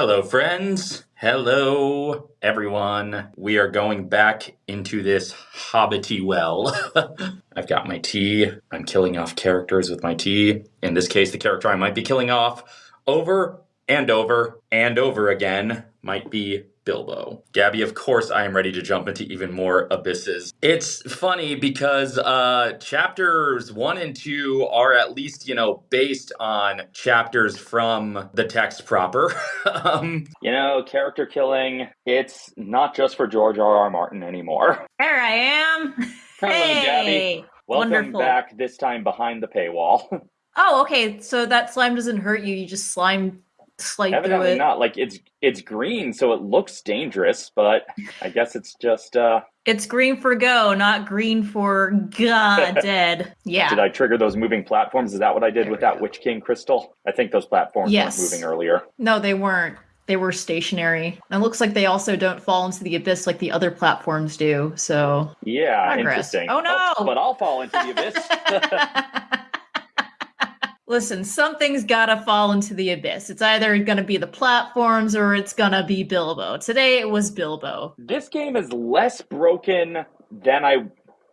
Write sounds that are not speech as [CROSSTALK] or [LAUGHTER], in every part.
Hello, friends. Hello, everyone. We are going back into this hobbity well. [LAUGHS] I've got my tea. I'm killing off characters with my tea. In this case, the character I might be killing off over and over and over again might be Bilbo. Gabby, of course, I am ready to jump into even more abysses. It's funny because uh, chapters one and two are at least, you know, based on chapters from the text proper. [LAUGHS] um, You know, character killing, it's not just for George R. R. Martin anymore. [LAUGHS] There I am. Hello, hey. Gabby. Welcome Wonderful. back, this time behind the paywall. [LAUGHS] Oh, okay. So that slime doesn't hurt you. You just slime slide through it. not. Like, it's it's green, so it looks dangerous, but I guess it's just, uh, It's green for go, not green for god [LAUGHS] dead. Yeah. did I trigger those moving platforms? Is that what I did There with that go. Witch King crystal? I think those platforms Yes. weren't moving earlier. No, they weren't. They were stationary. And it looks like they also don't fall into the abyss like the other platforms do. So Yeah, Progress. interesting. Oh, no! but I'll fall into the abyss. [LAUGHS] [LAUGHS] Listen, something's gotta fall into the abyss. It's either gonna be the platforms or it's gonna be Bilbo. Today it was Bilbo. this game is less broken than I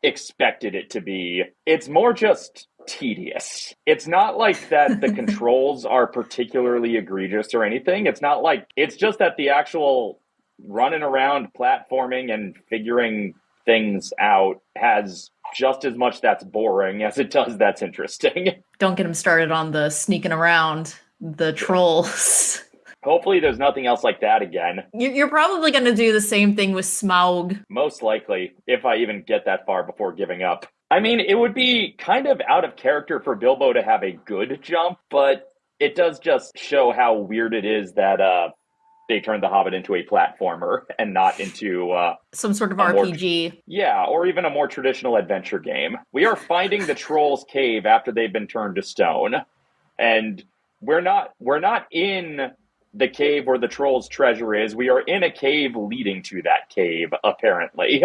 expected it to be. It's more just tedious. It's not like that the [LAUGHS] controls are particularly egregious or anything. It's not like it's just that the actual running around platforming and figuring things out has just as much that's boring as it does that's interesting. [LAUGHS] Don't get him started on the sneaking around the trolls. Hopefully there's nothing else like that again. You- You're probably going to do the same thing with Smaug. Most likely, if I even get that far before giving up. I mean, it would be kind of out of character for Bilbo to have a good jump, but it does just show how weird it is that uh, they turned The Hobbit into a platformer [LAUGHS] and not into, uh, Some sort of A more- RPG. yeah, or even a more traditional adventure game. We are finding the Trolls' Cave after they've been turned to stone, and we're not we're not in the cave where the Trolls' treasure is. We are in a cave leading to that cave, apparently.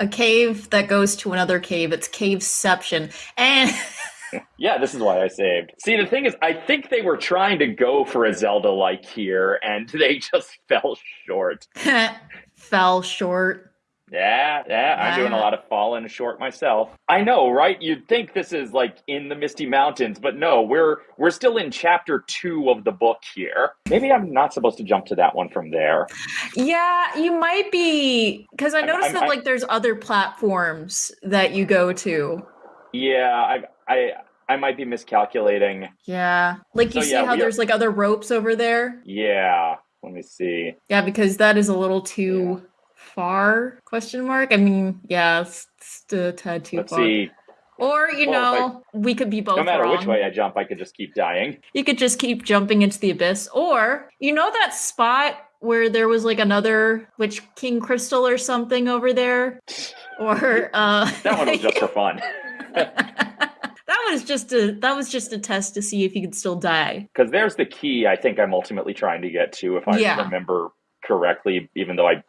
A cave that goes to another cave. It's caveception. And [LAUGHS] Yeah, this is why I saved. See, the thing is, I think they were trying to go for a Zelda like here, and [LAUGHS] they just fell short. [LAUGHS] fell short. Yeah, yeah, I'm doing a lot of falling short myself. I know, right? You'd think this is like in the Misty Mountains, but no, we're we're still in chapter two of the book here. Maybe I'm not supposed to jump to that one from there. Yeah, you might be because I I'm- noticed I'm- that I'm- like there's other platforms that you go to. Yeah, I I I might be miscalculating. Yeah, like you So, see yeah, how we are- there's like other ropes over there. Yeah, let me see. Yeah, because that is a little too far? Question mark. I mean, yeah, it's, it's a tad too Let's far. see. Or you Well, know, we could be both No matter wrong. which way I jump, I could just keep dying. You could just keep jumping into the abyss. Or you know that spot where there was like another witch king crystal or something over there? [LAUGHS] Or uh That one was just for [LAUGHS] fun. [LAUGHS] that was just a that was just a test to see if you could still die. Because there's the key I think I'm ultimately trying to get to, if I Yeah. remember correctly, even though I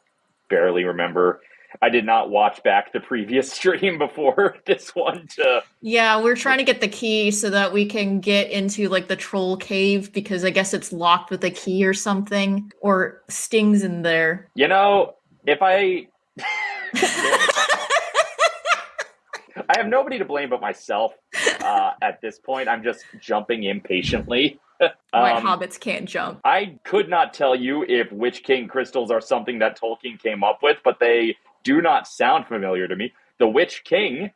barely remember. I did not watch back the previous [LAUGHS] stream before this one to. Yeah, we're trying to get the key so that we can get into like the troll cave because I guess it's locked with a key or something or stings in there. You know, if I. [LAUGHS] I have nobody to blame but myself uh, [LAUGHS] at this point. I'm just jumping impatiently. Why [LAUGHS] Um, hobbits can't jump. I could not tell you if Witch King crystals are something that Tolkien came up with, but they do not sound familiar to me. The Witch King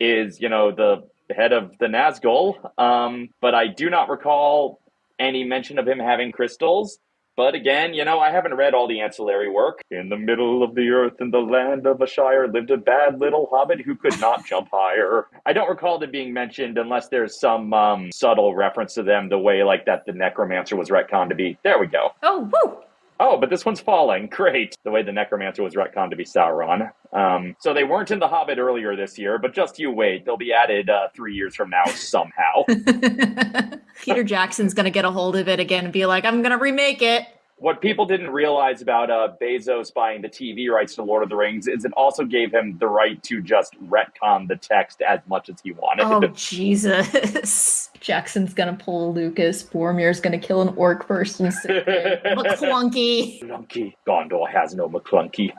is, you know, the head of the Nazgul, um, but I do not recall any mention of him having crystals. But again, you know, I haven't read all the ancillary work. In the middle of the earth, in the land of a shire, lived a bad little hobbit who could not [LAUGHS] jump higher. I don't recall them being mentioned unless there's some um, subtle reference to them, the way like that the necromancer was retconned to be. There we go. Oh, woo! Oh, but this one's falling. [LAUGHS] Great. The way the necromancer was retconned to be Sauron. Um, so they weren't in The Hobbit earlier this year, but just you wait. They'll be added uh, three years from now somehow. [LAUGHS] Peter Jackson's gonna get a hold of it again and be like, I'm gonna remake it. What people didn't realize about uh, Bezos buying the TV rights to Lord of the Rings is it also gave him the right to just retcon the text as much as he wanted. Oh Jesus! [LAUGHS] Jackson's gonna pull Lucas. Boromir's gonna kill an orc first and sit there. [LAUGHS] McClunky. McClunky. Gondor has no McClunky.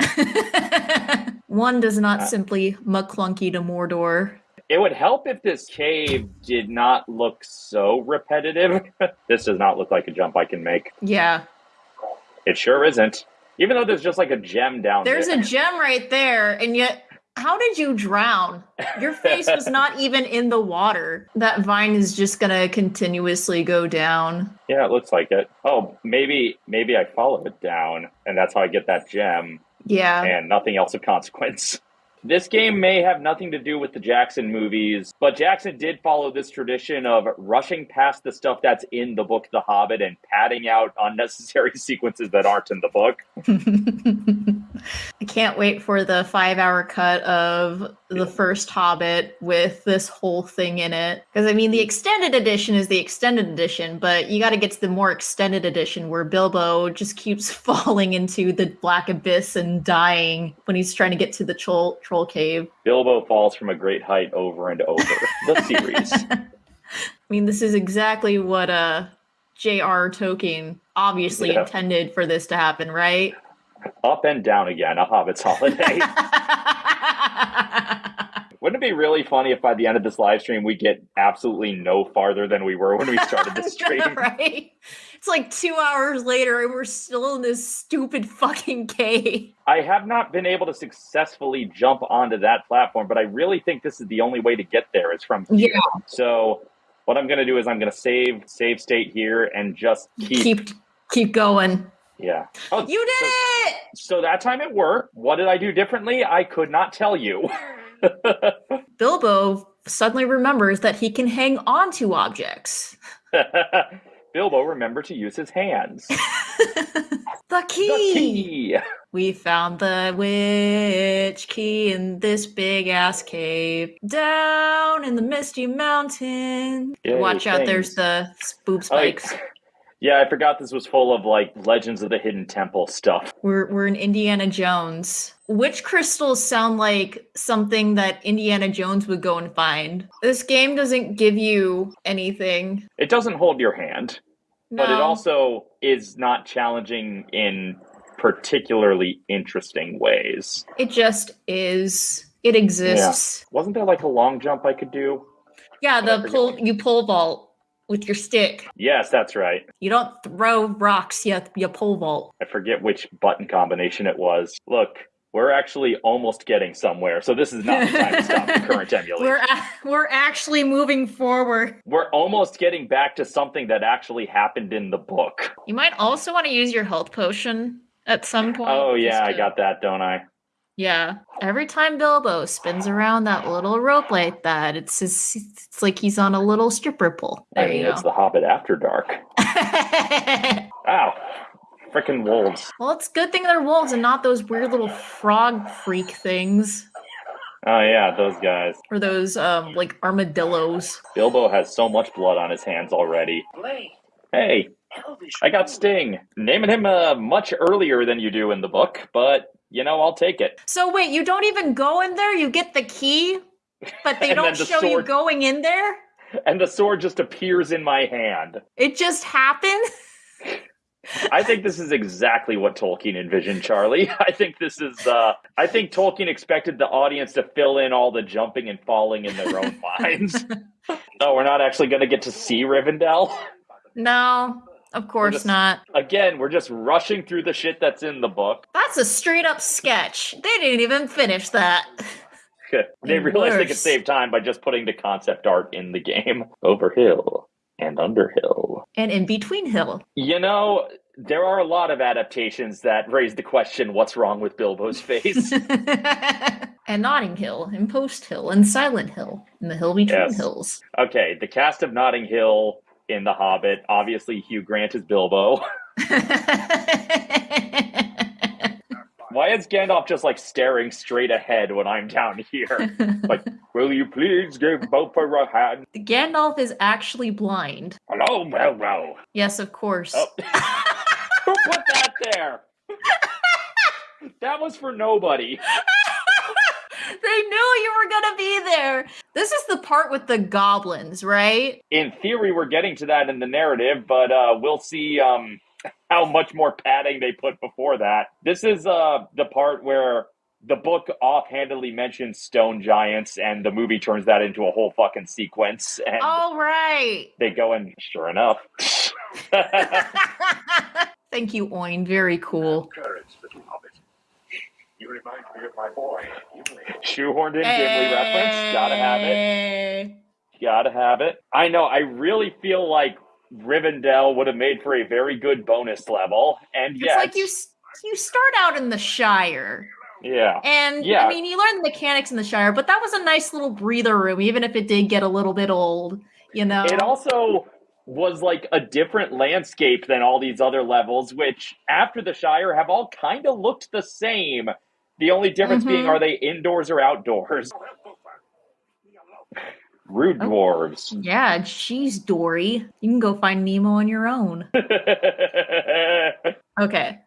[LAUGHS] One does not Uh, simply McClunky to Mordor. It would help if this cave did not look so repetitive. [LAUGHS] this does not look like a jump I can make. Yeah, It sure isn't. Even though there's just like a gem down there's there. a gem right there, and yet. How did you drown? Your face was [LAUGHS] not even in the water. That vine is just gonna continuously go down. Yeah, it looks like it. Oh, maybe maybe I follow it down, and that's how I get that gem, Yeah. and nothing else of consequence. [LAUGHS] This game may have nothing to do with the Jackson movies, but Jackson did follow this tradition of rushing past the stuff that's in the book The Hobbit and padding out [LAUGHS] unnecessary sequences that aren't in the book. I can't wait for the five hour cut of the first Hobbit with this whole thing in it. Because, I mean, the extended edition is the extended edition, but you got to get to the more extended edition where Bilbo just keeps [LAUGHS] falling into the black abyss and dying when he's trying to get to the troll, troll cave. Bilbo falls from a great height over and over. [LAUGHS] the series. I mean, this is exactly what uh, J.R. Tolkien obviously Yeah. intended for this to happen, right? Up and down again, a Hobbit's holiday. [LAUGHS] Wouldn't it be really funny if by the end of this live stream we get absolutely no farther than we were when we started the [LAUGHS] stream? right? It's like two hours later and we're still in this stupid fucking cave. I have not been able to successfully jump onto that platform, but I really think this is the only way to get there is from here. So what I'm gonna do is I'm gonna save save state here and just keep, Keep keep going. yeah. Oh, You did so, it! so that time it worked. What did I do differently? I could not tell you. [LAUGHS] [LAUGHS] Bilbo suddenly remembers that he can hang on to objects. [LAUGHS] Bilbo, remember to use his hands. [LAUGHS] The key. The key. We found the witch key in this big ass cave down in the misty mountain. Yay, Watch out, there's the boob Oh, spikes. Yeah, I forgot this was full of like Legends of the Hidden Temple stuff. We're we're in Indiana Jones. Witch crystals sound like something that Indiana Jones would go and find? This game doesn't give you anything. It doesn't hold your hand, but it also is not challenging in particularly interesting ways. it just is. It exists. Wasn't there like a long jump I could do? Yeah, the pull you pull vault with your stick. Yes, that's right. You don't throw rocks, you you pole vault. I forget which button combination it was. Look, we're actually almost getting somewhere, so this is not the time to stop the [LAUGHS] current emulation. We're a- we're actually moving forward. We're almost getting back to something that actually happened in the book. You might also want to use your health potion at some point. Oh yeah, I got that, don't I? Yeah. Every time Bilbo spins around that little rope like that, it's just, it's like he's on a little stripper pole. I mean, you it's go. the Hobbit After Dark. [LAUGHS] Ow, Freaking wolves. well, it's a good thing they're wolves and not those weird little frog freak things Oh yeah, those guys. or those um like armadillos. Bilbo has so much blood on his hands already. Hey, I got Sting. Naming him uh, much earlier than you do in the book, but you know, I'll take it. So wait, you don't even go in there. You get the key, but they [LAUGHS] don't the show you going in there. And the sword just appears in my hand. It just happens. [LAUGHS] I think this is exactly what Tolkien envisioned, Charlie. [LAUGHS] I think this is, uh, I think Tolkien expected the audience to fill in all the jumping and falling in their own minds. No, we're not actually going to get to see Rivendell. No, of course just- not. Again, we're just rushing through the shit that's in the book. That's a straight up sketch. They didn't even finish that. [LAUGHS] they realized they could save time by just putting the concept art in the game. [LAUGHS] Over hill and under hill. And in between hill. You know, there are a lot of adaptations that raise the question what's wrong with Bilbo's [LAUGHS] face? and Notting Hill, and Post Hill, and Silent Hill, and the hill between Yes. hills. okay, the cast of Notting Hill in The Hobbit, obviously Hugh Grant is Bilbo. [LAUGHS] Why is Gandalf just like staring straight ahead when I'm down here? [LAUGHS] like, will you please give both a hand? Gandalf is actually blind. Hello, well, well. Yes, of course. Oh. [LAUGHS] Who put that there? that was for nobody. They knew you were gonna be there. This is the part with the goblins, right? In theory, we're getting to that in the narrative, but uh, we'll see um, how much more padding they put before that. This is uh, the part where the book offhandedly mentions stone giants, and the movie turns that into a whole fucking sequence. And All right. they go and sure enough. [LAUGHS] [LAUGHS] Thank you, Oin. Very cool. Courage, little hobbit. You remind me of my boy, Gimli. Shoehorned in Gimli reference. Gotta have it. Gotta have it. I know. I really feel like Rivendell would have made for a very good bonus level, and It's like you you start out in the Shire, yeah, and Yeah. I mean you learn the mechanics in the Shire, but that was a nice little breather room, even if it did get a little bit old. You know, it also was like a different landscape than all these other levels, which after the Shire have all kind of looked the same. The only difference being, Mhm. are they indoors or outdoors? Rude Oh. dwarves. yeah, jeez, Dory, you can go find Nemo on your own. [LAUGHS] Okay.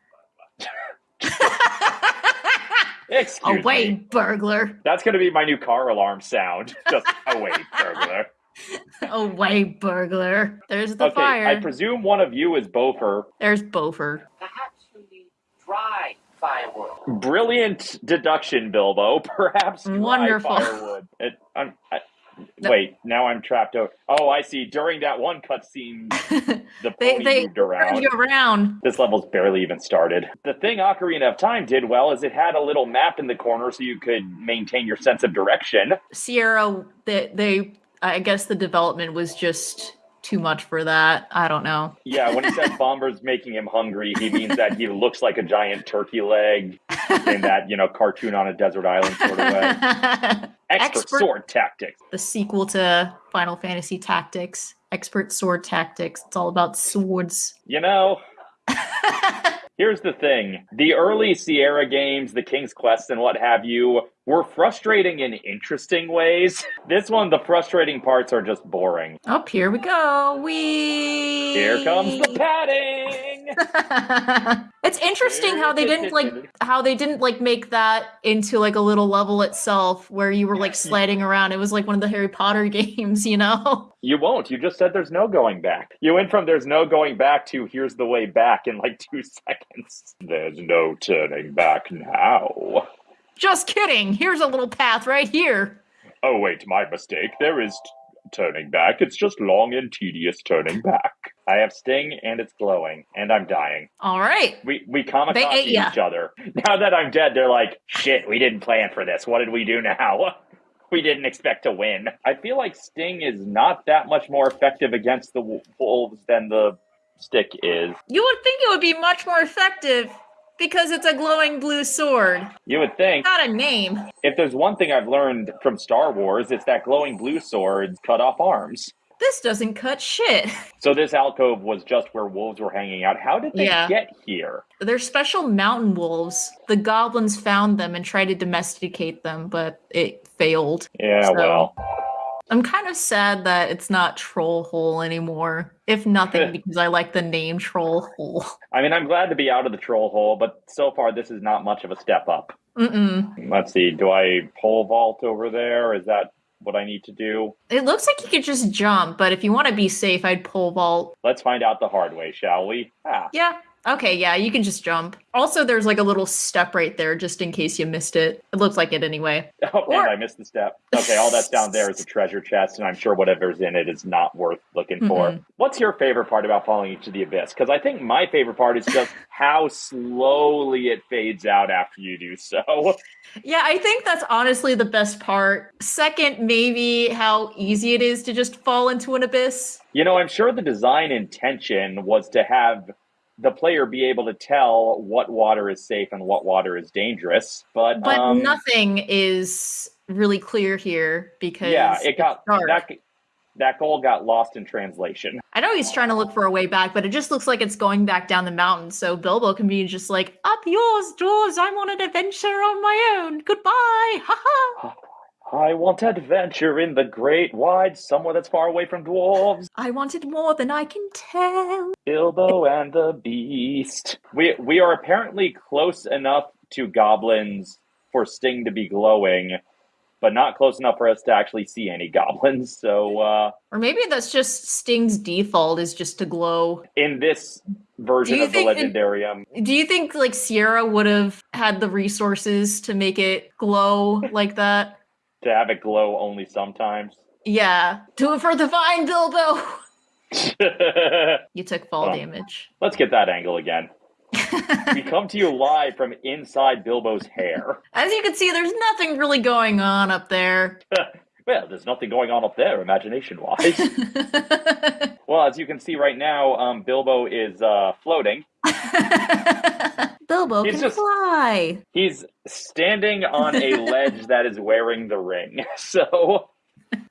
Excuse Away, me. burglar! That's going to be my new car alarm sound. [LAUGHS] Just away, burglar. [LAUGHS] Away, burglar! There's the okay, fire. I presume one of you is Bofur. There's Bofur. Perhaps you need dry firewood. Brilliant deduction, Bilbo. [LAUGHS] Perhaps dry Wonderful. firewood. It, I'm, I, No. Wait, now I'm trapped out. Oh, I see. During that one cutscene, [LAUGHS] the they pony they moved turned around. you around. This level's barely even started. The thing Ocarina of Time did well is it had a little map in the corner so you could maintain your sense of direction. Sierra, they, they, I guess the development was just too much for that. I don't know. Yeah, when he said [LAUGHS] Bombur's making him hungry, he means that he looks like a giant turkey leg in that, you know, cartoon on a desert island sort of way. [LAUGHS] Expert, Expert- sword tactics. the sequel to Final Fantasy Tactics, Expert Sword Tactics. It's all about swords. You know, [LAUGHS] here's the thing. The early Sierra games, the King's Quest and what have you, were frustrating in interesting ways. [LAUGHS] This one, the frustrating parts are just boring. Up here we go. We Here comes the padding! [LAUGHS] it's interesting how they didn't like [LAUGHS] how they didn't like make that into like a little level itself where you were like sliding around. It was like one of the Harry Potter [LAUGHS] games, you know? You won't. You just said there's no going back. You went from there's no going back to here's the way back in like two [LAUGHS] seconds. There's no turning back now. Just kidding. Here's a little path right here. Oh, wait, my mistake. There is turning back. It's just long and tedious turning back. I have Sting and it's glowing, and I'm dying. All right. We we ate ya. each other. [LAUGHS] Now that I'm dead, they're like, shit, we didn't plan for this. What did we do now? [LAUGHS] We didn't expect to win. I feel like Sting is not that much more effective against the wolves than the stick is. You would think it would be much more effective because it's a glowing blue sword. You would think Not a name. if there's one thing I've learned from Star Wars, it's that glowing blue swords cut off arms. This doesn't cut shit. [LAUGHS] So this alcove was just where wolves were hanging out. How did they Yeah. get here? They're special mountain wolves. The goblins found them and tried to domesticate them, but it failed. Yeah, So- well, I'm kind of sad that it's not Troll Hole anymore. If nothing, [LAUGHS] because I like the name Troll Hole. [LAUGHS] I mean, I'm glad to be out of the troll hole, but so far this is not much of a step up. Mm-mm. Let's see, do I pole vault over there? Is that what I need to do? It looks like you could just jump, but if you want to be safe, I'd pole vault. Let's find out the hard way, shall we? Ah, Yeah. Okay, yeah, you can just jump. Also, there's like a little step right there just in case you missed it. It looks like it anyway. [LAUGHS] oh, Or- I missed the step. Okay, all that's down there is a treasure chest, and I'm sure whatever's in it is not worth looking for. Mhm. What's your favorite part about falling into the abyss? Because I think my favorite part is just [LAUGHS] how slowly it fades out after you do so. Yeah, I think that's honestly the best part. Second, maybe how easy it is to just fall into an abyss. You know, I'm sure the design intention was to have the player be able to tell what water is safe and what water is dangerous, but But um, nothing is really clear here because yeah, it got dark. that that goal got lost in translation. I know he's trying to look for a way back, but it just looks like it's going back down the mountain. So Bilbo can be just like, "Up yours, dwarves! I'm on an adventure on my own. Goodbye, ha ha." [LAUGHS] I want adventure in the great wide, somewhere that's far away from dwarves. I wanted more than I can tell. Bilbo and the Beast. We we are apparently close enough to goblins for Sting to be glowing, but not close enough for us to actually see any goblins. So uh, Or maybe that's just Sting's default is just to glow. in this version of the think it- Legendarium, Do you think like Sierra would have had the resources to make it glow like that? To have it glow only sometimes. Yeah. Do it for the vine, Bilbo. [LAUGHS] You took fall Well. damage. Let's get that angle again. [LAUGHS] We come to you live from inside Bilbo's hair. As you can see, there's nothing really going on up there. [LAUGHS] Well, there's nothing going on up there, imagination wise. well, as you can see right now, um, Bilbo is uh, floating. Bilbo He's can just- fly. He's standing on a [LAUGHS] ledge that is wearing the ring. [LAUGHS] So,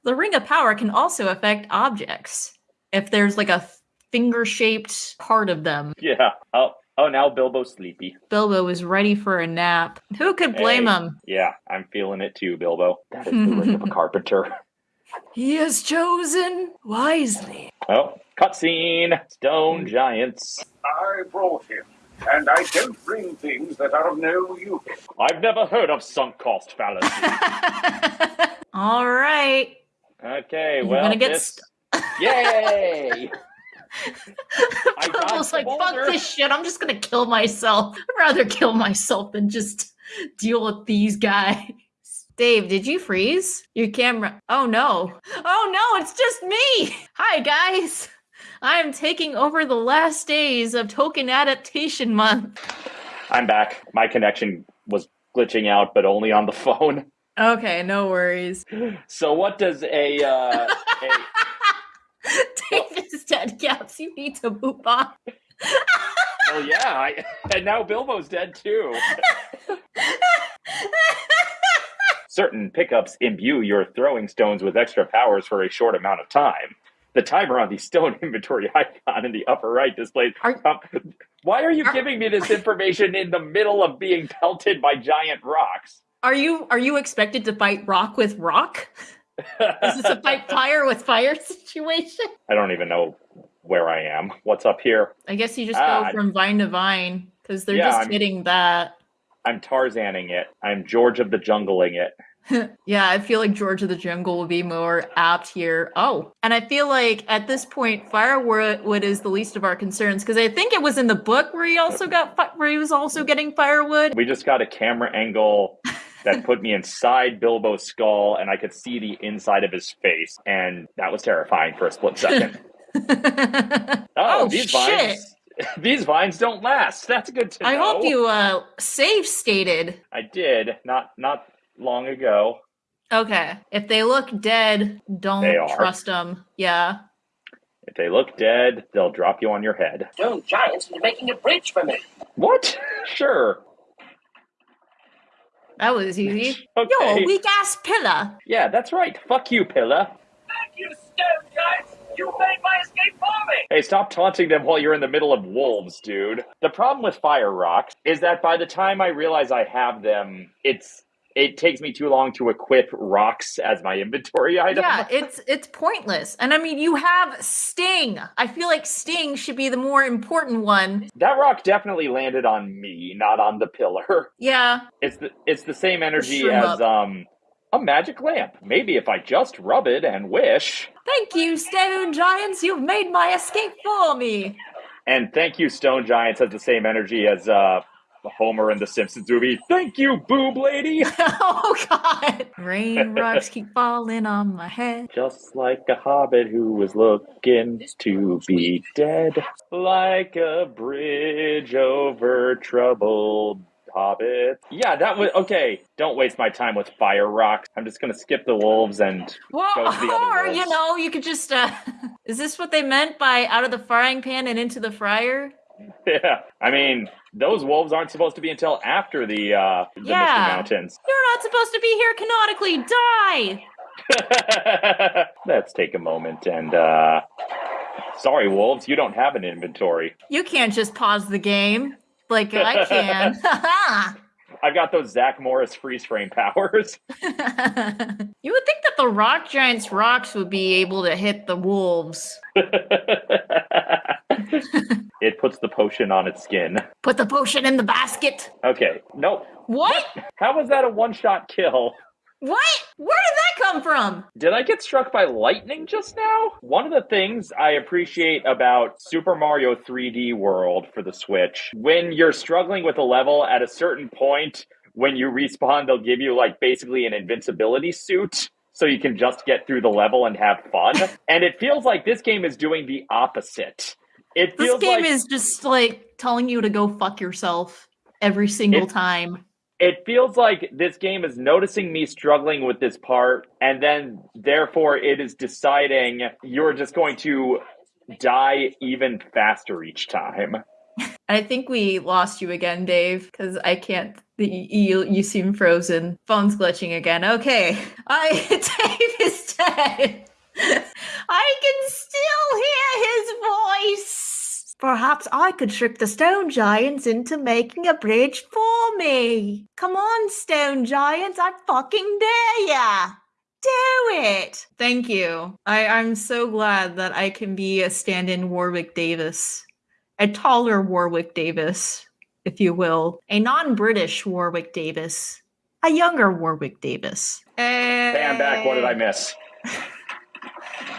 The ring of power can also affect objects. If there's like a finger shaped part of them, yeah. Oh, oh, now Bilbo's sleepy. Bilbo is ready for a nap. Who could blame Hey. him? Yeah, I'm feeling it too, Bilbo. That is the ring of a [LAUGHS] carpenter. He has chosen wisely. Oh, cutscene. Stone giants. I brought him, and I don't bring things that are of no use. I've never heard of sunk cost fallacy. [LAUGHS] All right. Okay, You're well, gonna get this... yay! [LAUGHS] I Bilbo's dodged the like, fuck boulder." this shit. I'm just gonna kill myself. I'd rather kill myself than just deal with these guys. Dave, did you freeze? Your camera. Oh no. Oh no, it's just me. Hi, guys. I am taking over the last days of Tolkien Adaptation Month. I'm back. My connection was glitching out, but only on the phone. Okay, no worries. So, what does a uh, a [LAUGHS] Dave is dead, Caps. You need to move on. well, yeah, I, and now Bilbo's dead too. [LAUGHS] Certain pickups imbue your throwing stones with extra powers for a short amount of time. The timer on the stone [LAUGHS] inventory icon in the upper right displays. Are- um, why are you Are- giving me this information in the middle of being pelted by giant rocks? Are you are you expected to fight rock with rock? Is this a fight fire with fire [LAUGHS] situation? I don't even know where I am. What's up here? I guess you just Ah, go from vine to vine because they're Yeah, just I'm- hitting that. I'm Tarzaning it. I'm George of the Jungling it. [LAUGHS] Yeah, I feel like George of the Jungle will be more apt here. Oh, and I feel like at this point, firewood is the least of our concerns because I think it was in the book where he also got fi- where he was also getting firewood. We just got a camera angle that [LAUGHS] put me inside Bilbo's skull, and I could see the inside of his face, and that was terrifying for a split second. [LAUGHS] Oh, Oh, these shit. vines. These vines don't last. That's good to know. I hope you uh save stated. I did not not long ago. Okay, if they look dead, don't trust them. Yeah. If they look dead, they'll drop you on your head. Stone giants are making a bridge for me. What? [LAUGHS] Sure. That was easy. [LAUGHS] Okay. You're a weak ass pillar. Yeah, that's right. Fuck you, pillar. Thank you, stone giants. You made my escape for me. Hey, stop taunting them while you're in the middle of wolves, dude. The problem with fire rocks is that by the time I realize I have them, it's it takes me too long to equip rocks as my inventory [LAUGHS] item. Yeah, it's it's pointless. And I mean, you have Sting. I feel like Sting should be the more important one. That rock definitely landed on me, not on the pillar. [LAUGHS] Yeah. It's the it's the same energy as um a magic lamp. Maybe if I just rub it and wish. Thank you, Stone Giants. You've made my escape for me. And thank you, Stone Giants has the same energy as uh Homer and the Simpsons movie. Thank you, boob lady. [LAUGHS] oh God! Rain [LAUGHS] rocks keep falling on my head. Just like a hobbit who was looking to be dead. Like a bridge over troubled hobbit. Yeah, that was okay. Don't waste my time with fire rocks. I'm just gonna skip the wolves and Well, go to the other [LAUGHS] or wolves. you know, you could just. uh Is this what they meant by out of the frying pan and into the fryer? [LAUGHS] Yeah. I mean, those wolves aren't supposed to be until after the uh the Yeah. Misty Mountains. You're not supposed to be here canonically. Die. [LAUGHS] Let's take a moment and uh sorry wolves, you don't have an inventory. You can't just pause the game like I can. [LAUGHS] I've got those Zach Morris freeze frame powers. you would think that the rock giant's rocks would be able to hit the wolves. It puts the potion on its skin. Put the potion in the basket. Okay, nope. What? How was that a one shot kill? What? Where did that come from? Did I get struck by lightning just now? One of the things I appreciate about Super Mario 3D World for the Switch, when you're struggling with a level at a certain point, when you respawn, they'll give you like basically an invincibility suit. So you can just get through the level and have fun. [LAUGHS] and it feels like this game is doing the opposite. It This game like is just like telling you to go fuck yourself every single It- time. it feels like this game is noticing me struggling with this part, and then therefore it is deciding you're just going to die even faster each time. [LAUGHS] I think we lost you again, Dave, because I can't. the- You you seem frozen. Phone's glitching again. Okay, [LAUGHS] I [LAUGHS] Dave is dead. I can still hear his voice. Perhaps I could trick the stone giants into making a bridge for me. Come on, stone giants! I fucking dare ya. Do it. Thank you. I, I'm so glad that I can be a stand-in Warwick Davis a taller Warwick Davis, if you will, a non-British Warwick Davis, a younger Warwick Davis. Hey, I'm back. What did I miss? [LAUGHS]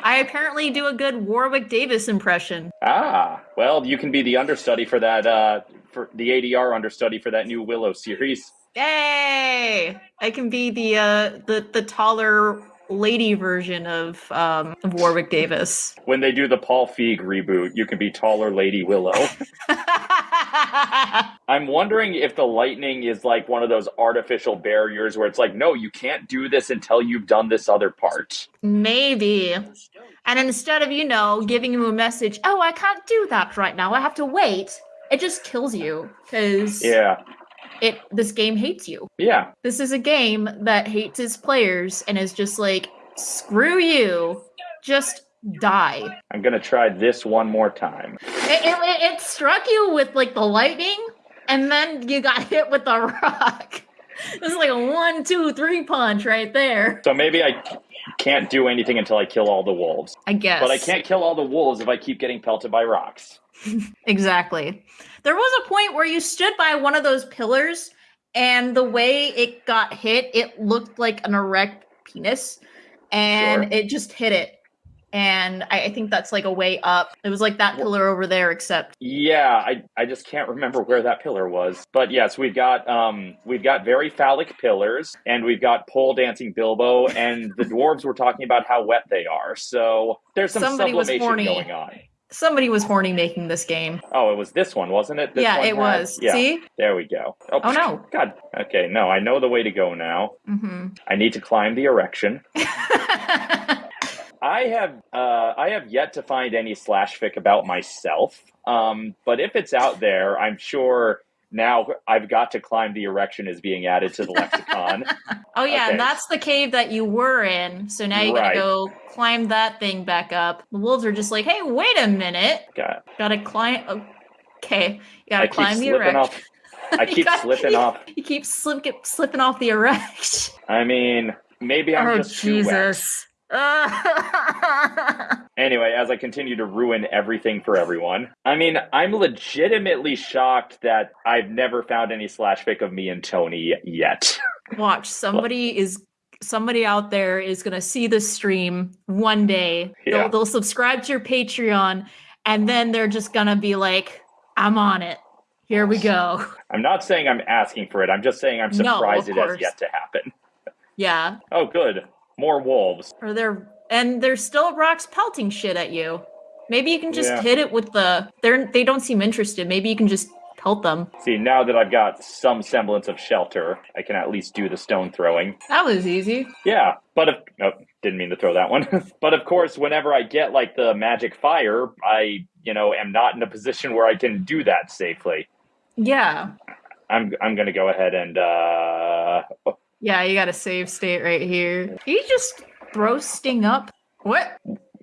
I apparently do a good Warwick Davis impression. Ah, well, you can be the understudy for that, uh, for the ADR understudy for that new Willow series. Yay! I can be the uh, the the taller lady version of um, of Warwick Davis. When they do the Paul Feig reboot, you can be taller Lady Willow. [LAUGHS] I'm wondering if the lightning is like one of those artificial barriers where it's like, no, you can't do this until you've done this other part. Maybe. And instead of, you know, giving you a message, oh, I can't do that right now, I have to wait, it just kills you because Yeah, it this game hates you. yeah. This is a game that hates its players and is just like, screw you, just die. I'm gonna try this one more time. It, it, it struck you with like the lightning, and then you got [LAUGHS] hit with the rock. It was like a one, two, three punch right there. So maybe I can't do anything until I kill all the wolves. I guess. But I can't kill all the wolves if I keep getting pelted by rocks. [LAUGHS] Exactly. There was a point where you stood by one of those pillars, and the way it got hit, it looked like an erect penis, and Sure. it just hit it. And I, I think that's like a way up. It was like that pillar over there, except Yeah, I, I just can't remember where that pillar was. But yes, we've got um we've got very phallic pillars and we've got pole dancing Bilbo and the dwarves were talking about how wet they are. So there's some Somebody was sublimation horny. going on. somebody was horny making this game. Oh, it was this one, wasn't it? This yeah, it had- was. Yeah, See? there we go. Oh no. [LAUGHS] God. Okay, no, I know the way to go now. Mm-hmm. I need to climb the erection. [LAUGHS] I have uh, I have yet to find any slash fic about myself. Um, but if it's out there, I'm sure now I've got to climb the erection is being added to the lexicon. [LAUGHS] oh yeah, Okay. and that's the cave that you were in. So now you Right. gotta go climb that thing back up. The wolves are just like, hey, wait a minute. God, Gotta climb. Okay, you gotta keep climb the erection. off. I [LAUGHS] keep got- slipping you- off. You keep slip, slipping off the erection. I mean, maybe I'm oh just too wet. Jesus. [LAUGHS] Anyway, as I continue to ruin everything for everyone, I mean, I'm legitimately shocked that I've never found any slash fic of me and Tony yet. [LAUGHS] Watch somebody is somebody out there is gonna see this stream one day. Yeah. They'll, they'll subscribe to your Patreon, and then they're just gonna be like, "I'm on it. Here we go." I'm not saying I'm asking for it. I'm just saying I'm surprised of it has yet to happen. Yeah, Oh, good. More wolves. or they're and there's still rocks pelting shit at you. Maybe you can just Yeah. hit it with the. They're they don't seem interested. Maybe you can just pelt them. See, now that I've got some semblance of shelter, I can at least do the stone throwing. That was easy. Yeah, but if oh, didn't mean to throw that one. [LAUGHS] but of course, whenever I get like the magic fire, I you know am not in a position where I can do that safely. Yeah, I'm I'm gonna go ahead and uh yeah. You got a save state right here. He just throw Sting up? What?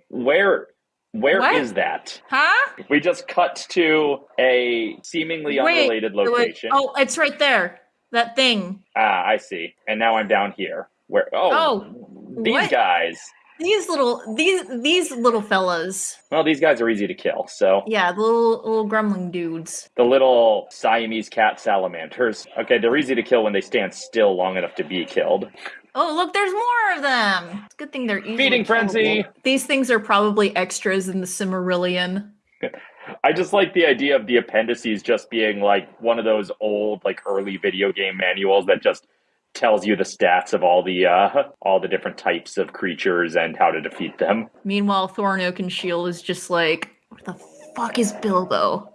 where where is What? that? Huh? We just cut to a seemingly Wait, unrelated location. Oh, it's right there. that thing. Ah, I see. And now I'm down here. Where? Oh, Oh, these what? guys. These little these these little fellas. Well, these guys are easy to kill. So Yeah, the little little gremlin dudes. the little Siamese cat salamanders. Okay, they're easy to kill when they stand still long enough to be killed. Oh, look, there's more of them. It's a good thing they're easily Feeding frenzy. These things are probably extras in the Silmarillion. [LAUGHS] I just like the idea of the appendices just being like one of those old, like early video game manuals that just tells you the stats of all the uh all the different types of creatures and how to defeat them. Meanwhile, Thorin Oakenshield is just like, what the fuck is Bilbo?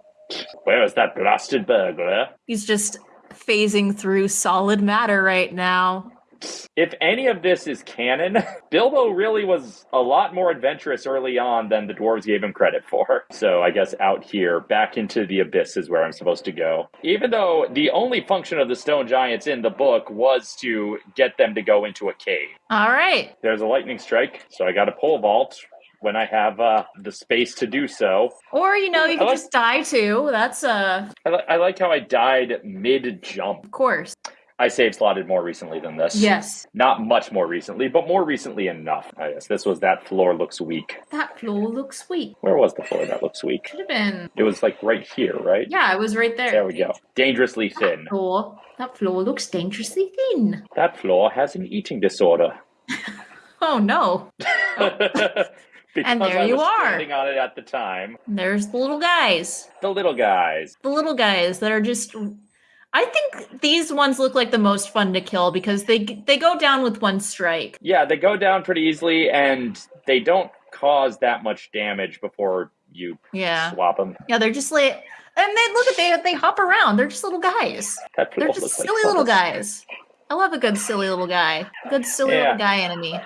Where is that blasted burglar? He's just phasing through solid matter right now. If any of this is canon, [LAUGHS] Bilbo really was a lot more adventurous early on than the dwarves gave him credit for. So I guess out here, back into the abyss is where I'm supposed to go. Even though the only function of the stone giants in the book was to get them to go into a cave. All right. There's a lightning strike, so I got a pole vault when I have uh, the space to do so. Or, you know, you I like- just die too. That's, uh, I, li- I like how I died mid jump. of course. I save slotted more recently than this. Yes. Not much more recently, but more recently enough. I guess this was that floor looks weak. That floor looks weak. Where was the floor that looks weak? Should have been. It was like right here, right? Yeah, it was right there. There we go. Dangerously thin. Floor. That floor looks dangerously thin. That floor has an eating disorder. [LAUGHS] Oh no. [LAUGHS] because And there I you are. standing on it at the time. There's the little guys. The little guys. The little guys that are just. I think these ones look like the most fun to kill because they they go down with one strike. Yeah, they go down pretty easily, and they don't cause that much damage before you Yeah. swap them. Yeah, they're just like. And they look at they they hop around. They're just little guys. They're just looks like silly little guys. I love a good silly little guy. A good silly Yeah. little guy enemy.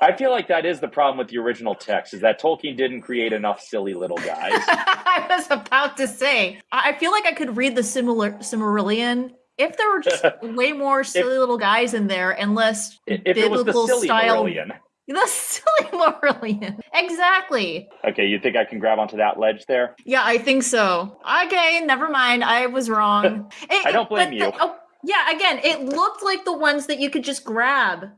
I feel like that is the problem with the original text, is that Tolkien didn't create enough silly little guys. [LAUGHS] I was about to say. I feel like I could read the similar Silmarillion if there were just [LAUGHS] way more silly little guys in there and less if it was the biblical silly style. Marillion. The [LAUGHS] silly Marillion. Exactly. Okay, you think I can grab onto that ledge there? Yeah, I think so. Okay, never mind. I was wrong. It- I don't blame you. the- oh, yeah, again, it looked like the ones that you could just grab,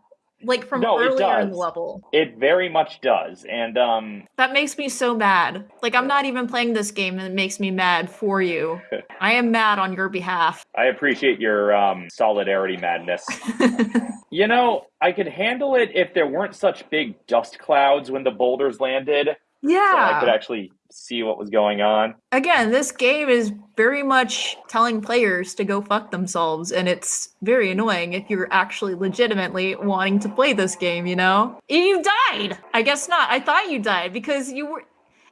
like from No, earlier in the level. It very much does. And um That makes me so mad. Like I'm not even playing this game, and it makes me mad for you. [LAUGHS] I am mad on your behalf. I appreciate your um solidarity madness. [LAUGHS] you know, I could handle it if there weren't such big dust clouds when the boulders landed. So I could actually see what was going on. Again, this game is very much telling players to go fuck themselves, and it's very annoying if you're actually legitimately wanting to play this game. You know, you died. I guess not. I thought you died because you were.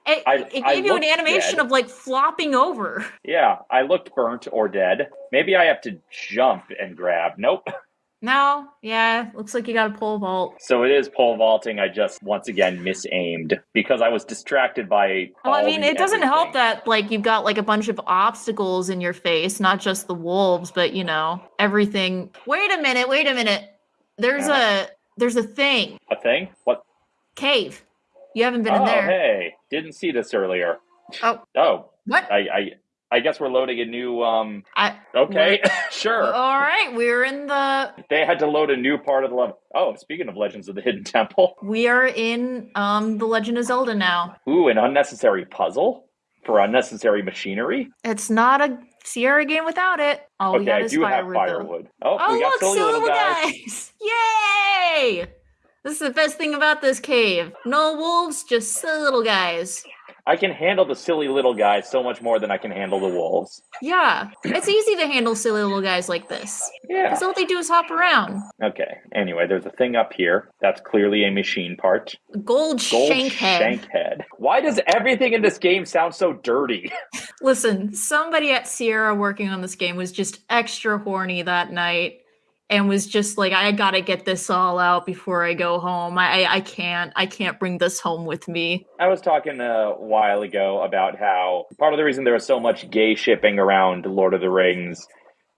It, I- it I gave you an animation dead. of like flopping over. Yeah, I looked burnt or dead. Maybe I have to jump and grab. Nope. [LAUGHS] No, yeah, looks like you got a pole vault. So it is pole vaulting. I just once again misaimed because I was distracted by. Well, I mean, it doesn't help that like you've got like a bunch of obstacles in your face, not just the wolves, but you know everything. Wait a minute, wait a minute. There's Uh. a there's a thing a thing. What? cave. You haven't been oh, in there. hey, didn't see this earlier. Oh. Oh, What? I, I, I guess we're loading a new. Um. I, Okay, [LAUGHS] sure. all right, we're in the They had to load a new part of the level. Oh, speaking of Legends of the Hidden Temple, [LAUGHS] we are in um the Legend of Zelda now. ooh, an unnecessary puzzle for unnecessary machinery. It's not a Sierra game without it. All we okay, got I do have firewood. though. Oh, Oh, we got look, silly little guys. guys. [LAUGHS] Yay! This is the best thing about this cave. No wolves, just silly little guys. I can handle the silly little guys so much more than I can handle the wolves. Yeah, it's easy to handle silly little guys like this. Yeah. Because all they do is hop around. Okay. Anyway, there's a thing up here. That's clearly a machine part. Gold, Gold shank head. shank head. Why does everything in this game sound so dirty? [LAUGHS] Listen, somebody at Sierra working on this game was just extra horny that night and was just like, I gotta get this all out before I go home. I, I, I can't, I can't bring this home with me. I was talking a while ago about how part of the reason there was so much gay shipping around Lord of the Rings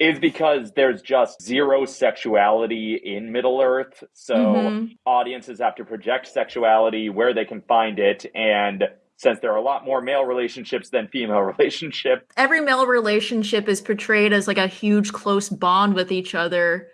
is because there's just zero sexuality in Middle Earth. So Mhm. audiences have to project sexuality where they can find it, and since there are a lot more male relationships than female [LAUGHS] relationships. Every male relationship is portrayed as like a huge close bond with each other,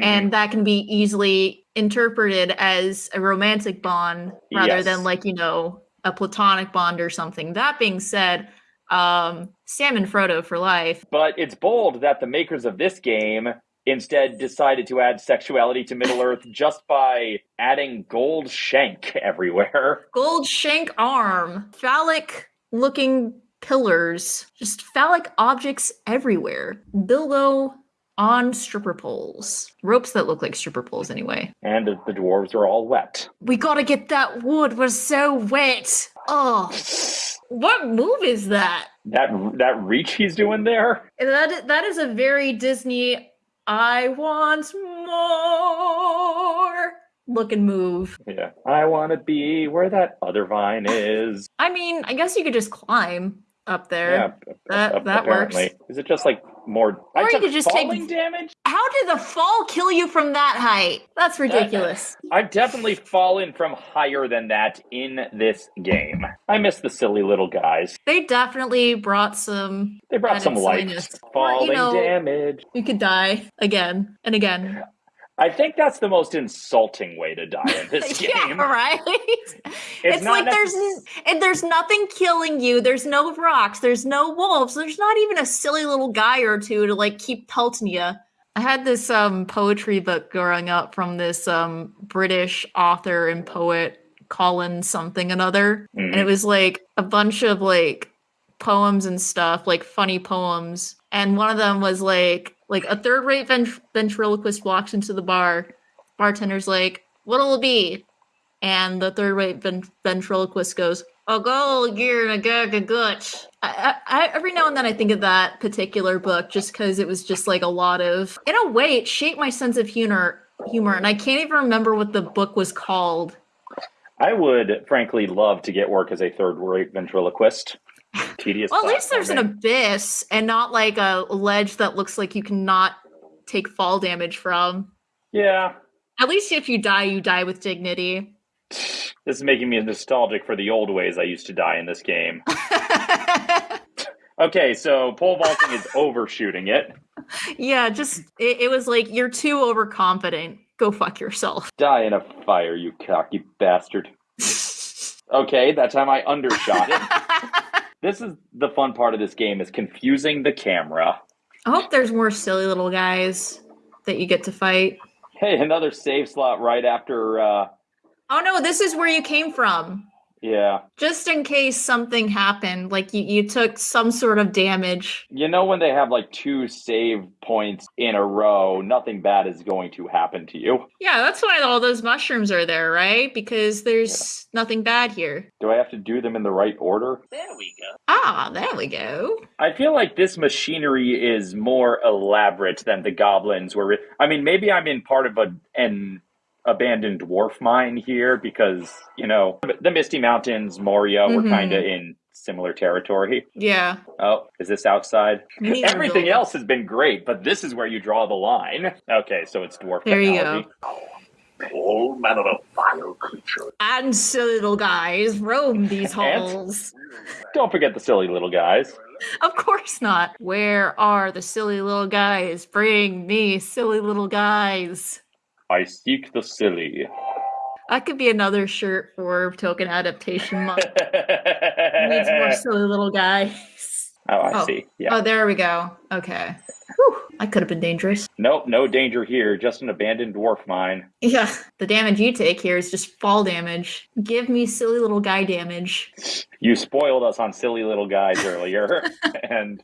Mm, and that can be easily interpreted as a romantic bond rather Yes. than like, you know, a platonic bond or something. That being said, um Sam and Frodo for life. But it's bold that the makers of this game instead decided to add sexuality to Middle Earth [LAUGHS] just by adding gold shank everywhere. Gold shank arm, phallic looking pillars, just phallic objects everywhere. Bilbo on stripper poles. Ropes that look like stripper poles anyway. And the dwarves are all wet. We gotta get that wood. We're so wet. Oh, what move is that? That that reach he's doing there? That that is a very Disney. I want more looking move. Yeah. I want to be where that other vine is. I mean, I guess you could just climb up there. Yeah, That- that works. Is it just like more? I Or you took could just take- falling damage. How did the fall kill you from that height? That's ridiculous. I've definitely fallen from higher than that in this game. I miss the silly little guys. They definitely brought some. They brought some. Or, Falling you know- damage. You could die again and again. I think that's the most insulting way to die in this [LAUGHS] game. yeah, right. [LAUGHS] It's, not like there's necess- n- and there's nothing killing you. There's no rocks. There's no wolves. There's not even a silly little guy or two to like keep pelting you. I had this um poetry book growing up from this um British author and poet Colin something another, and it was like a bunch of like poems and stuff, like funny poems. And one of them was like like a third rate vent- ventriloquist walks into the bar. Bartender's like, "What'll it be?" And the third rate ven- ventriloquist goes, "A gold gear and a gag of guts." I, I, I, every now and then I think of that particular book just because it was just like a lot of, in a way, it shaped my sense of humor. Humor, and I can't even remember what the book was called. I would frankly love to get work as a third rate ventriloquist. Tedious. Well, at least there's an abyss and not like a ledge that looks like you cannot take fall damage from. Yeah. At least if you die, you die with dignity. This is making me nostalgic for the old ways I used to die in this game. [LAUGHS] Okay, so pole vaulting is overshooting it. yeah, just it, it was like you're too overconfident. Go fuck yourself. Die in a fire, you cocky bastard. [LAUGHS] Okay, that time I undershot it. [LAUGHS] This is the fun part of this game is confusing the camera. I hope there's more silly little guys that you get to fight. Hey, another save slot right after uh Oh no, this is where you came from. Yeah. Just in case something happened, like you, you took some sort of damage. You know when they have like two save points in a row, nothing bad is going to happen to you. Yeah, that's why all those mushrooms are there, right? Because there's nothing bad here. Do I have to do them in the right order? There we go. Ah, there we go. I feel like this machinery is more elaborate than the goblins were. I mean, maybe I'm in part of a an abandoned dwarf mine here because you know the Misty Mountains, Moria were Mhm. kind of in similar territory. Yeah. Oh, is this outside? We need to Everything else has been great, but this is where you draw the line. Okay, so it's dwarf There you go. All manner of vile creatures. And silly little guys roam [LAUGHS] these halls. Don't forget the silly little guys. Of course not. Where are the silly little guys? Bring me silly little guys. I seek the silly. That could be another shirt for Tolkien adaptation [LAUGHS] month. Needs more silly little guys. Oh, I Oh. see. Yeah. Oh, there we go. Okay. Whew, that could have been dangerous. Nope, no danger here. Just an abandoned dwarf mine. Yeah, the damage you take here is just fall damage. Give me silly little guy damage. You spoiled us on silly little guys earlier, [LAUGHS] and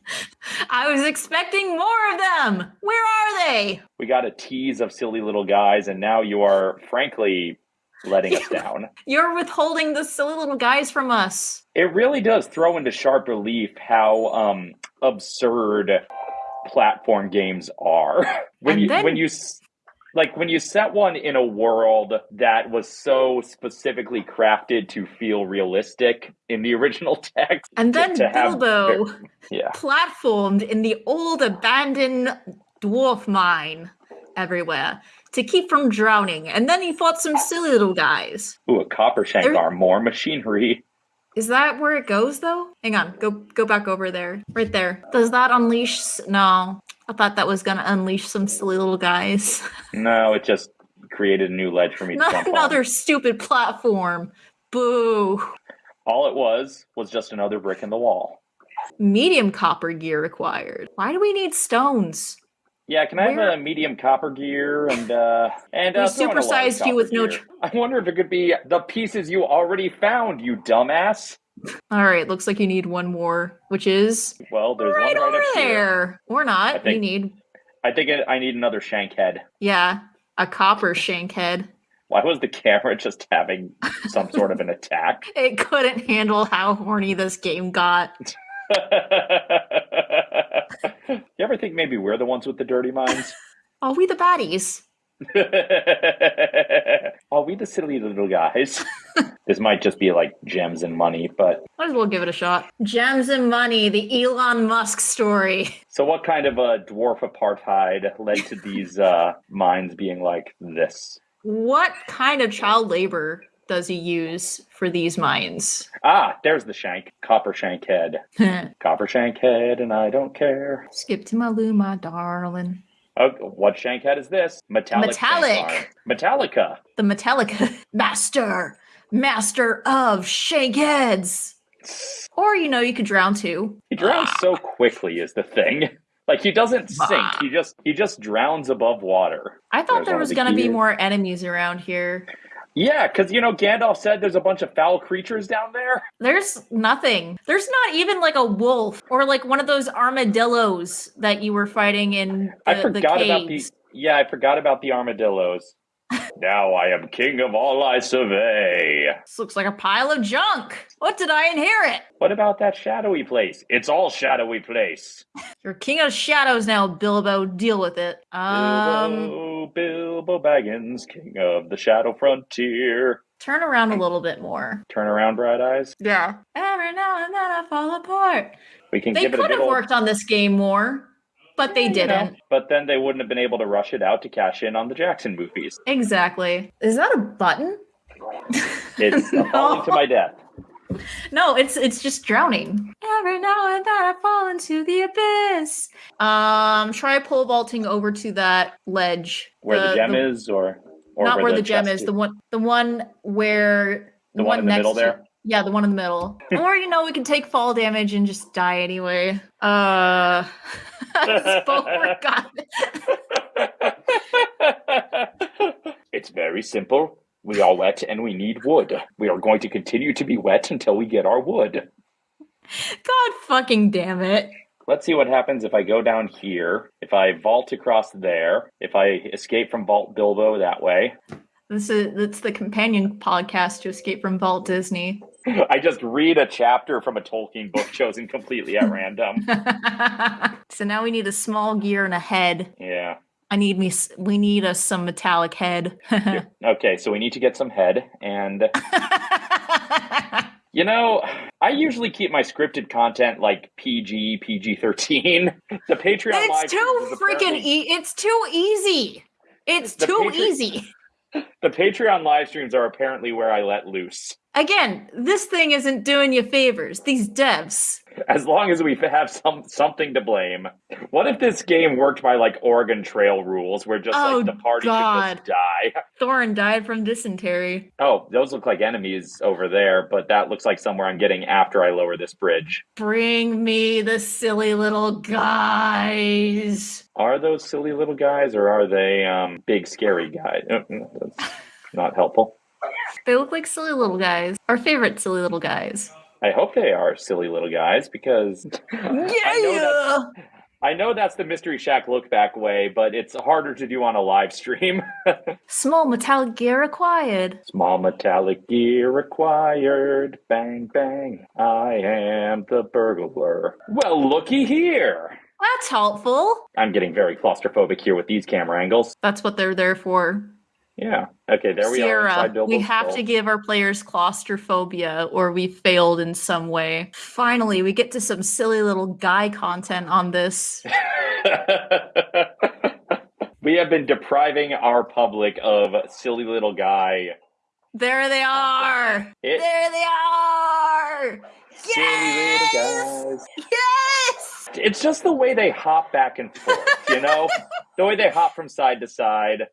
I was expecting more of them. Where are they? we got a tease of silly little guys, and now you are frankly letting us [LAUGHS] down. You're withholding the silly little guys from us. It really does throw into sharp relief how um, absurd platform games are. [LAUGHS] when And you then- when you like when you set one in a world that was so specifically crafted to feel realistic in the [LAUGHS] original text, And then to have Bilbo ver- yeah. platformed in the old abandoned dwarf mine everywhere to keep from drowning. And then he fought some silly little guys. Ooh, a copper shank arm, more machinery. Is that where it goes though? Hang on, go go back over there. Right there. Does that unleash no. I thought that was gonna unleash some silly little guys. [LAUGHS] No, it just created a new ledge for me to Not jump another on. stupid platform. Boo. All it was was just another brick in the wall. Medium copper gear required. Why do we need stones? Yeah, can I have a medium copper gear and uh and We uh, a large supersized you with no tr- I wonder if it could be the pieces you already found, you dumbass. All right, looks like you need one more, which is Well, there's right one right over up here. there. Or not. You need I think I need another shank head. yeah, a copper shank head. Why was the [LAUGHS] camera just having some sort of an attack? [LAUGHS] It couldn't handle how horny this game got. [LAUGHS] [LAUGHS] you ever think maybe we're the ones with the dirty minds? [LAUGHS] Are we the baddies. [LAUGHS] Are we the silly little guys? this might just be like gems and money, but Might as well give it a shot. Gems and money, the Elon Musk story. so what kind of a dwarf apartheid led to these uh, mines being like this? What kind of child labor does he use for these mines? Ah, there's the shank. Copper shank head. [LAUGHS] Copper shank head, and I don't care. Skip to my loo, my darling. Oh, what shank head is this? Metallic. Metallic. Metallica. The Metallica [LAUGHS] master, master of shank heads. Or you know, you could drown too. He drowns so quickly is the thing. [LAUGHS] Like he doesn't sink. He just he just drowns above water. I thought There's there was the gonna be more enemies around here. Yeah, because you know Gandalf said there's a bunch of foul creatures down there. There's nothing. There's not even like a wolf or like one of those armadillos that you were fighting in the, I the forgot about the yeah, I forgot about the armadillos. Now I am king of all I survey. This looks like a pile of junk. What did I inherit? What about that shadowy place? It's all shadowy place. [LAUGHS] You're king of shadows now, Bilbo. Deal with it. Um, Bilbo, Bilbo Baggins, king of the shadow frontier. turn around a little bit more. Turn around, bright eyes. Yeah. Every now and then I fall apart. We can They give it a could good have old worked on this game more, but they didn't. But then they wouldn't have been able to rush it out to cash in on the Jackson movies. Exactly. Is that a button? [LAUGHS] It's a [LAUGHS] falling to my death. No, it's it's just drowning. Every now and then I fall into the abyss. Um, try pole vaulting over to that ledge. Where the, gem is, or, or not where the, gem chest is. The one, the one where The one in the next middle to- there? Yeah, the one in the middle. [LAUGHS] or you know, we can take fall damage and just die anyway. Uh, [LAUGHS] It's very simple. We are wet and we need wood. We are going to continue to be wet until we get our wood. God fucking damn it! Let's see what happens if I go down here, if I vault across there, if I escape from Vault Bilbo that way. This is that's the companion podcast to Escape from Vault Disney. I just read a chapter from a Tolkien book chosen completely at random. [LAUGHS] so now we need a small gear and a head. Yeah. I need me. We need us some metallic head. [LAUGHS] Okay, so we need to get some head. And, [LAUGHS] you know, I usually keep my scripted content like PG, PG 13. The Patreon live it's too freaking. E- it's too easy. It's too Patreon- easy. The Patreon live streams are apparently where I let loose. Again, this thing isn't doing you favors. These devs. As long as we have some something to blame. What if this game worked by like Oregon Trail rules, where just Oh, like the party could God. just die? [LAUGHS] Thorin died from dysentery. Oh, those look like enemies over there, but that looks like somewhere I'm getting after I lower this bridge. Bring me the silly little guys. Are those silly little guys, or are they um, big scary guys? Uh, uh, That's not helpful. They look like silly little guys. Our favorite silly little guys. I hope they are silly little guys because [LAUGHS] Yeah. I know that's the Mystery Shack look back way, but it's harder to do on a live stream. [LAUGHS] Small metallic gear required. Small metallic gear required. Bang, bang. I am the burglar. Well, looky here. That's helpful. I'm getting very claustrophobic here with these camera angles. That's what they're there for. Yeah. Okay, there we are inside we have to give our players claustrophobia or we failed in some way. Finally, we get to some silly little guy content on this. [LAUGHS] we have been depriving our public of silly little guy. There they are. It- There they are. more! Silly little guys. Yes! It's just the way they hop back and forth, you know? [LAUGHS] the way they hop from side to side.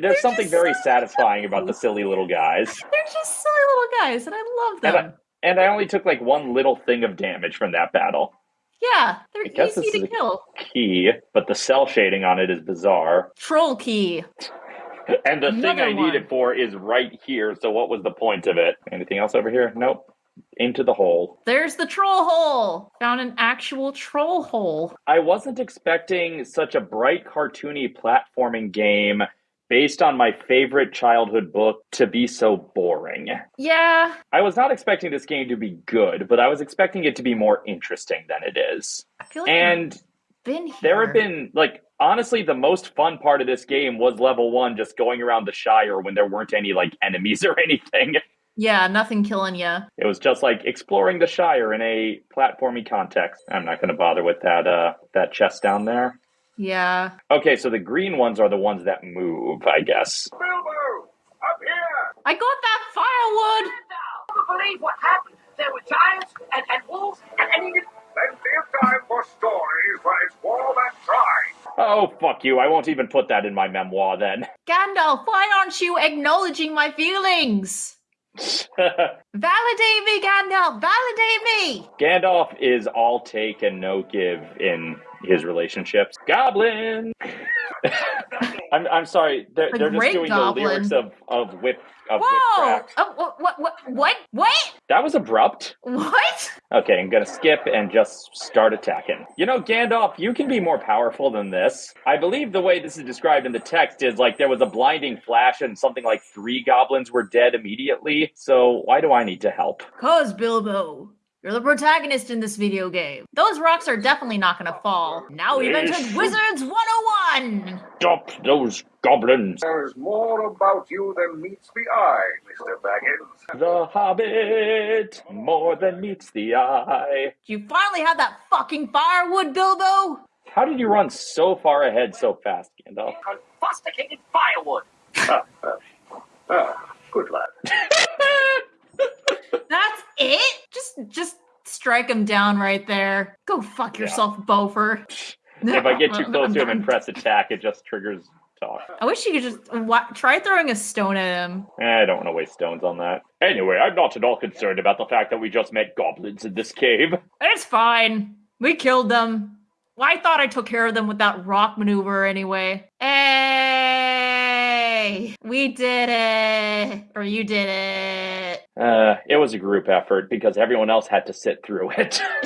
There's something very so satisfying about the silly little guys. They're just silly little guys, and I love And them. And I only took like one little thing of damage from that battle. yeah, they're I guess easy this to is a- kill. Key, but the cell shading on it is bizarre. Troll key. [LAUGHS] And the thing Another I need it for is right here, so what was the point of it? Anything else over here? Nope. Into the hole. There's the troll hole. Found an actual troll hole. I wasn't expecting such a bright, cartoony platforming game based on my favorite childhood book to be so boring. Yeah, I was not expecting this game to be good, but I was expecting it to be more interesting than it is. I feel like And been here. there have been, like, honestly, the most fun part of this game was level one, just going around the Shire when there weren't any, like, enemies [LAUGHS] or anything. Yeah, nothing killing you. It was just like exploring the Shire in a platformy context. I'm not going to bother with that, uh, that chest down there. Yeah. Okay, so the green ones are the ones that move, I guess. Bilbo! Up here! I got that firewood. Never believe what happened. There were giants and, and wolves and, and even Plenty of time for stories when it's warm and dry. Oh, fuck you. I won't even put that in my memoir then. Gandalf, why aren't you acknowledging my feelings? [LAUGHS] Validate me, Gandalf. Validate me. Gandalf is all take and no give in his relationships. Goblin! I'm, I'm sorry. They're, The they're just doing goblin. the lyrics of, of Whip of Whoa! Whipcrack. Oh, what, what, what, what? What? That was abrupt. What? Okay, I'm gonna skip and just start attacking. You know, Gandalf, you can be more powerful than this. I believe the way this is described in the text is like there was a blinding flash and something like three goblins were dead immediately. So why do I need to help? Cause Bilbo, you're the protagonist in this video game. Those rocks are definitely not gonna fall. Now we've entered Yes. Wizards 101. Stop those goblins! There's more about you than meets the eye, Mr. Baggins. The Hobbit, more than meets the eye. You finally have that fucking firewood, Bilbo? How did you run so far ahead so fast, Gandalf? unfusticated firewood. [LAUGHS] Ah, good lad. [LAUGHS] That's it? Just just strike him down right there. Go fuck yourself, Bofur. If I get too [LAUGHS] close to him and [LAUGHS] press attack, it just triggers talk. I wish you could just wa- try throwing a stone at him. Eh, I don't want to waste stones on that. Anyway, I'm not at all concerned about the fact that we just met goblins in this cave. [LAUGHS] It's fine. We killed them. Well, I thought I took care of them with that rock maneuver anyway. Hey, we did it, or you did it. Uh, it was a group effort because everyone else had to sit through [LAUGHS] it. [LAUGHS]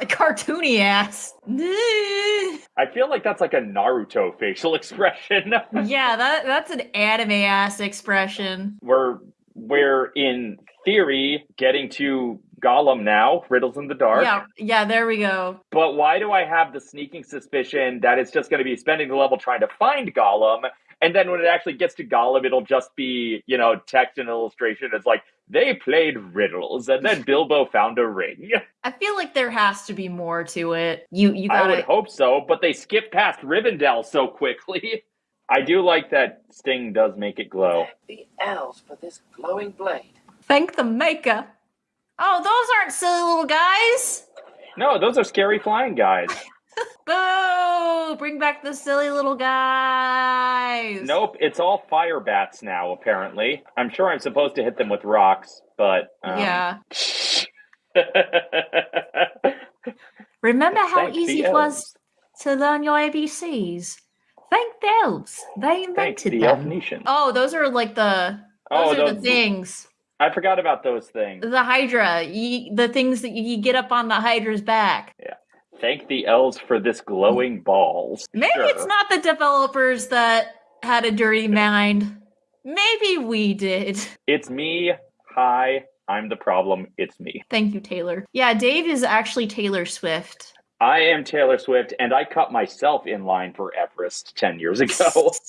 a Cartoony ass. I feel like that's like a Naruto facial [LAUGHS] expression. yeah, that that's an anime ass expression. we're we're in theory getting to Gollum now, Riddles in the Dark. Yeah, yeah, there we go. But why do I have the sneaking suspicion that it's just going to be spending the level trying to find Gollum, and then when it actually gets to Gollum, it'll just be you know text and illustration. It's like they played riddles, and then Bilbo found a ring. [LAUGHS] I feel like there has to be more to it. You you I would hope so, but they skip past Rivendell so quickly. [LAUGHS] I do like that Sting does make it glow. The elves for this glowing blade. thank the maker. Oh, those aren't silly little guys. No, those are scary flying guys. [LAUGHS] Boo! Bring back the silly little guys. Nope, it's all fire bats now, apparently. I'm sure I'm supposed to hit them with rocks, but. Um, Yeah. [LAUGHS] Remember how Thank easy it was to learn your ABCs? Thank the elves. They invented the them. Elfnation. Oh, those are like the those Oh, are the things. I forgot about those things. The Hydra. You, the things that you, you get up on the Hydra's back. Thank the elves for this glowing balls. Maybe Sure. it's not the developers that had a dirty mind. Maybe we did. It's me. Hi, I'm the problem. It's me. Thank you, Taylor. Yeah, Dave is actually Taylor Swift. I am Taylor Swift, and I cut myself in line for Everest 10 years ago. [LAUGHS]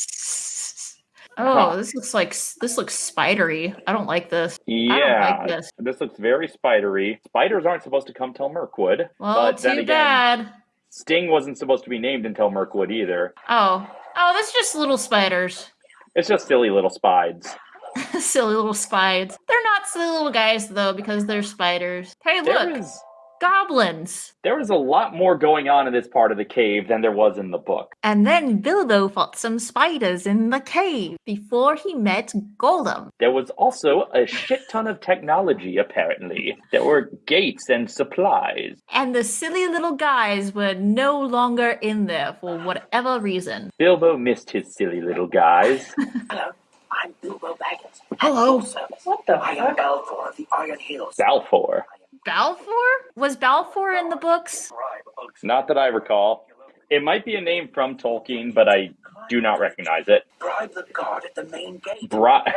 Oh, this looks like this looks spidery. I don't like this. I don't yeah, like this. this looks very spidery. Spiders aren't supposed to come till Mirkwood. Well, but too then again, bad. Sting wasn't supposed to be named until Mirkwood either. Oh, oh, that's just little spiders. It's just silly little spides. [LAUGHS] silly little spides. They're not silly little guys though because they're spiders. Hey, There look, goblins. there was a lot more going on in this part of the cave than there was in the book. And then Bilbo fought some spiders in the cave before he met Gollum. There was also a shit ton of technology, apparently. There were gates and supplies. And the silly little guys were no longer in there for whatever reason. Bilbo missed his silly little guys. [LAUGHS] Hello, I'm Bilbo Baggins. Hello. At. What the I am fuck? Balfour of the Iron Hills. Balfour. Balfour? Was Balfour in the books? Not that I recall. It might be a name from Tolkien, but I do not recognize it. Bribe the guard at the main gate. Bri-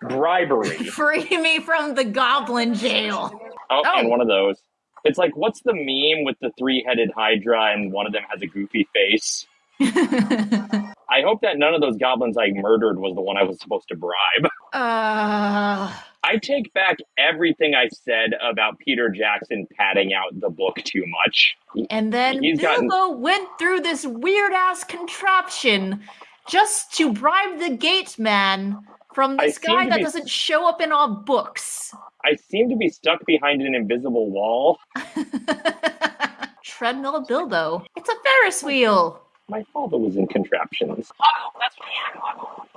[LAUGHS] bribery. [LAUGHS] Free me from the goblin jail. Oh, Oh. and one of those. It's like, what's the meme with the three-headed Hydra and one of them has a goofy face? [LAUGHS] I hope that none of those goblins I murdered was the one I was supposed to bribe. uh, I take back everything I said about Peter Jackson padding out the book too much. and then He's Bilbo gotten- went through this weird ass contraption just to bribe the gate man from this seem guy that be- doesn't show up in our books. I seem to be stuck behind an invisible wall. [LAUGHS] Treadmill Bilbo. It's a Ferris wheel. My father was in contraptions. Oh, that's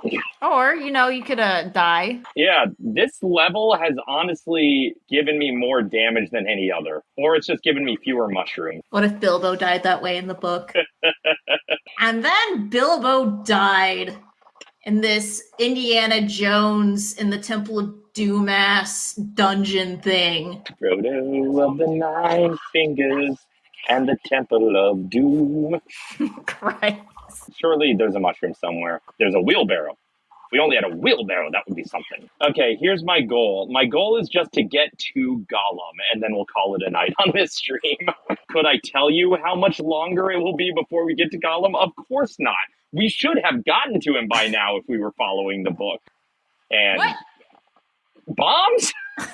what Or, you know, you could uh, die. Yeah, this level has honestly given me more damage than any other. Or it's just given me fewer mushrooms. What if Bilbo died that way in the book? [LAUGHS] and then Bilbo died in this Indiana Jones in the Temple of Doom ass dungeon thing. Frodo of the Nine Fingers and the Temple of Doom. [LAUGHS] Christ. Surely there's a mushroom somewhere. There's a wheelbarrow. If we only had a wheelbarrow, that would be something. Okay, here's my goal. My goal is just to get to Gollum, and then we'll call it a night on this stream. [LAUGHS] Could I tell you how much longer it will be before we get to Gollum? Of course not. We should have gotten to him by now if we were following the book. And What? bombs? [LAUGHS]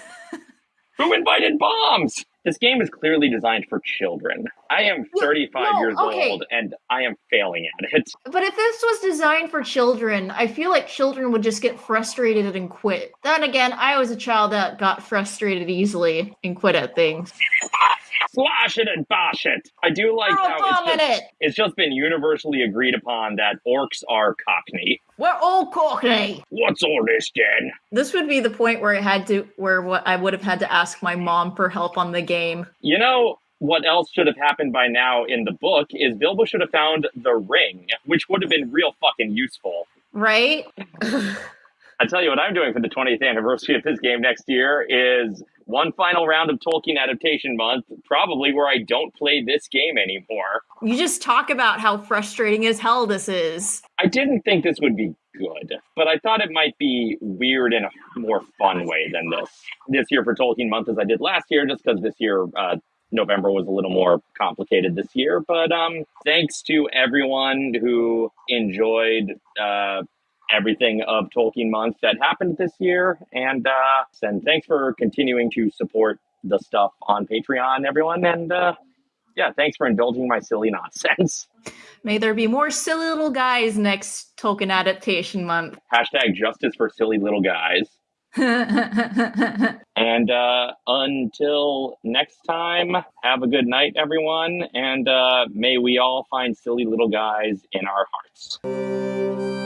Who invited bombs? This game is clearly designed for children. I am Well, 35 no, years okay. old and I am failing at it. But if this was designed for children, I feel like children would just get frustrated and quit. Then again, I was a child that got frustrated easily and quit at things. Slash it and bash it. I do like how it's just, it! it's just been universally agreed upon that orcs are cockney. We're all cockney. What's all this Jen? This would be the point where I had to, where what I would have had to ask my mom for help on the game. You know what else should have happened by now in the book is Bilbo should have found the ring, which would have been real fucking useful. Right? [LAUGHS] I tell you what I'm doing for the 20th anniversary of this game next year is one final round of Tolkien adaptation month, probably where I don't play this game anymore. You just talk about how frustrating as hell this is. I didn't think this would be good, but I thought it might be weird in a more fun way than this. This year for Tolkien month as I did last year, just because this year uh, November was a little more complicated this year. But um, thanks to everyone who enjoyed uh, everything of Tolkien month that happened this year, and uh, and thanks for continuing to support the stuff on Patreon, everyone, and. Uh, yeah, thanks for indulging my silly nonsense. [LAUGHS] May there be more silly little guys next Tolkien adaptation month. Hashtag justice for silly little guys. [LAUGHS] And uh, until next time, have a good night, everyone. And uh, may we all find silly little guys in our hearts.